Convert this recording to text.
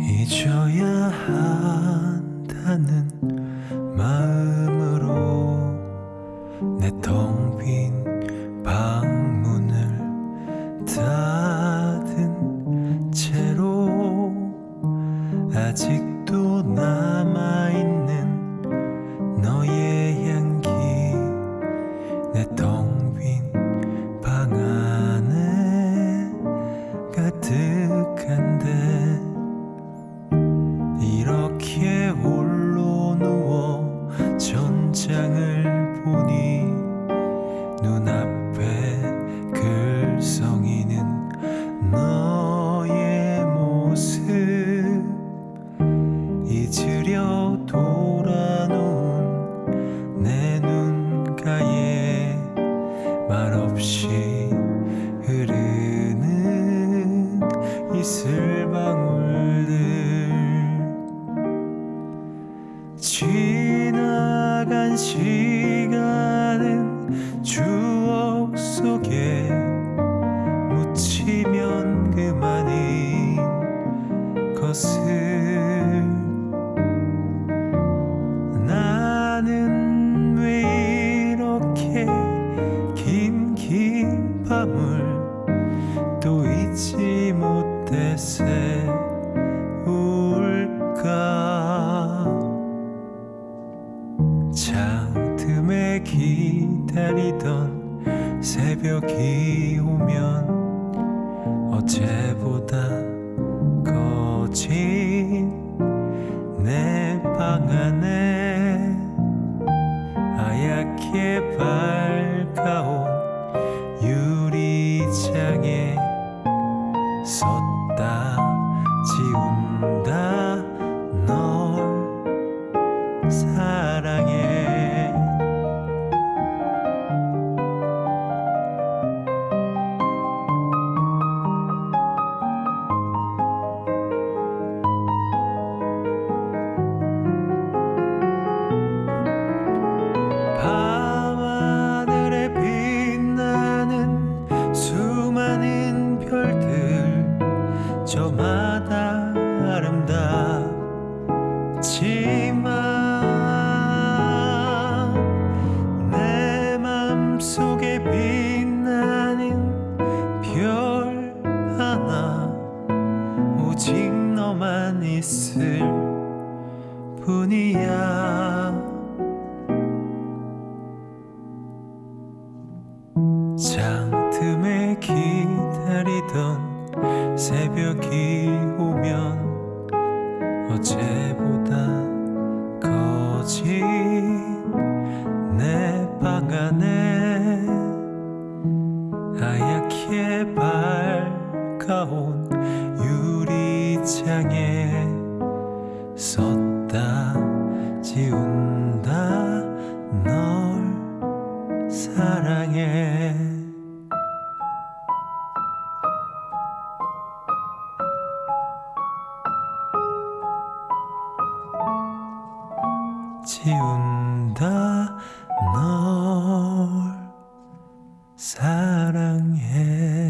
잊어야 한다는 마음으로 내 텅 빈 방문을 닫은 채로 아직도 남아있는 너의 향기 내 텅 빈 방 안에 가득 이슬방울들. 지나간 시간은 추억 속에 묻히면 그만인 것을 못해 세울까? 창 틈에 기다리던 새벽이 오면 어제보다 거진 내 방 안에 하얗게 밝아온 유리창에 섰 사랑해. 밤하늘에 빛나는 수많은 별들 저마다 아름답지만 뿐이야. 창 틈에 기다리던 새벽이 오면 어제보다 거진 내 방 안에 하얗게 밝아온 유리창에 섰 다 지운다. 널 사랑해. 지운다. 널 사랑해.